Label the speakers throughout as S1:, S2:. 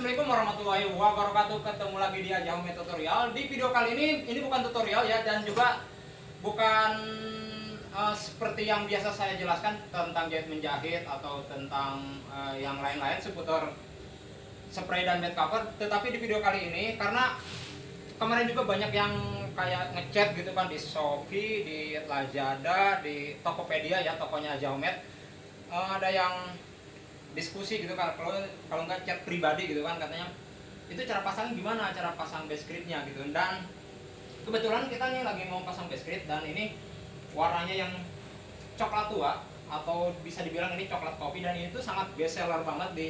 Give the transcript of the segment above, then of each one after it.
S1: Assalamualaikum warahmatullahi wabarakatuh. Ketemu lagi di Ajaume Tutorial. Di video kali ini, ini bukan tutorial ya Dan juga bukan uh, seperti yang biasa saya jelaskan Tentang jahit menjahit atau tentang uh, yang lain-lain Seputar spray dan bed cover. Tetapi di video kali ini karena kemarin juga banyak yang kayak ngechat gitu kan di Shopee, di Lazada, di Tokopedia ya tokonya Jaumet uh, ada yang diskusi gitu kan. Kalau kalau nggak chat pribadi gitu kan katanya itu cara pasang gimana? Cara pasang base gitu. Dan kebetulan kita nih lagi mau pasang base script dan ini warnanya yang coklat tua atau bisa dibilang ini coklat kopi dan ini tuh sangat best seller banget di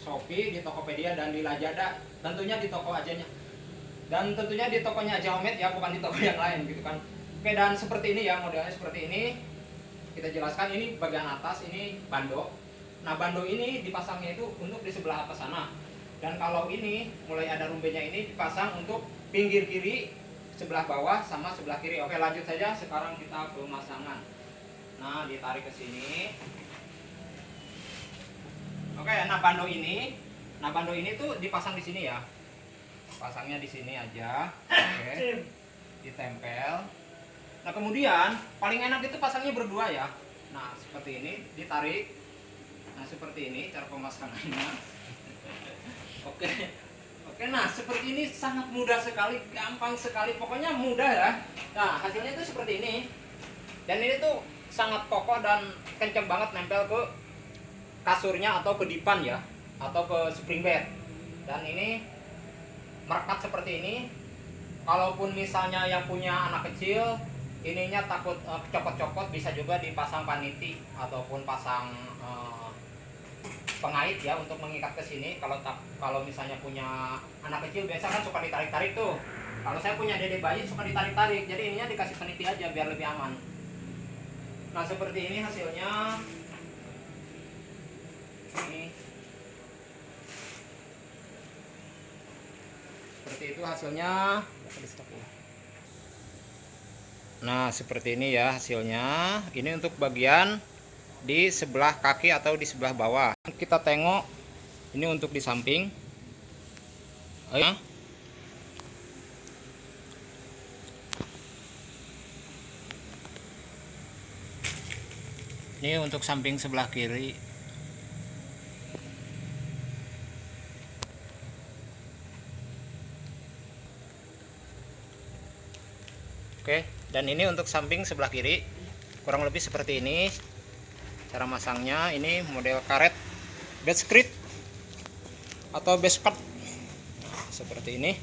S1: Shopee, di Tokopedia dan di Lazada. Tentunya di toko ajanya dan tentunya di tokonya aja ya bukan di toko yang lain gitu kan. Oke dan seperti ini ya modelnya seperti ini. Kita jelaskan ini bagian atas ini bando Nah bando ini dipasangnya itu untuk di sebelah atas sana. Dan kalau ini mulai ada rumbenya ini dipasang untuk pinggir kiri, sebelah bawah sama sebelah kiri. Oke lanjut saja sekarang kita pemasangan. Nah ditarik ke sini. Oke nah bando ini, nah bando ini tuh dipasang di sini ya. Pasangnya di sini aja. Oke. Ditempel. Nah kemudian paling enak itu pasangnya berdua ya. Nah seperti ini ditarik Nah seperti ini cara pemasangannya. Oke. Oke, nah seperti ini sangat mudah sekali, gampang sekali, pokoknya mudah ya. Nah hasilnya itu seperti ini. Dan ini tuh sangat kokoh dan kenceng banget nempel ke kasurnya atau ke dipan ya, atau ke spring bed. Dan ini merekat seperti ini. Kalaupun misalnya yang punya anak kecil, ininya takut uh, copot-copot bisa juga dipasang paniti ataupun pasang uh, pengait ya untuk mengikat ke sini. Kalau tak kalau misalnya punya anak kecil biasa kan suka ditarik-tarik tuh. Kalau saya punya dede bayi suka ditarik-tarik. Jadi ininya dikasih peniti aja biar lebih aman. Nah seperti ini hasilnya. Ini. Seperti itu hasilnya. Nah seperti ini ya hasilnya. Ini untuk bagian di sebelah kaki atau di sebelah bawah. Kita tengok ini untuk di samping. Ya ini untuk samping sebelah kiri. Oke, dan ini untuk samping sebelah kiri. Kurang lebih seperti ini cara masangnya ini model karet bed script atau cut seperti ini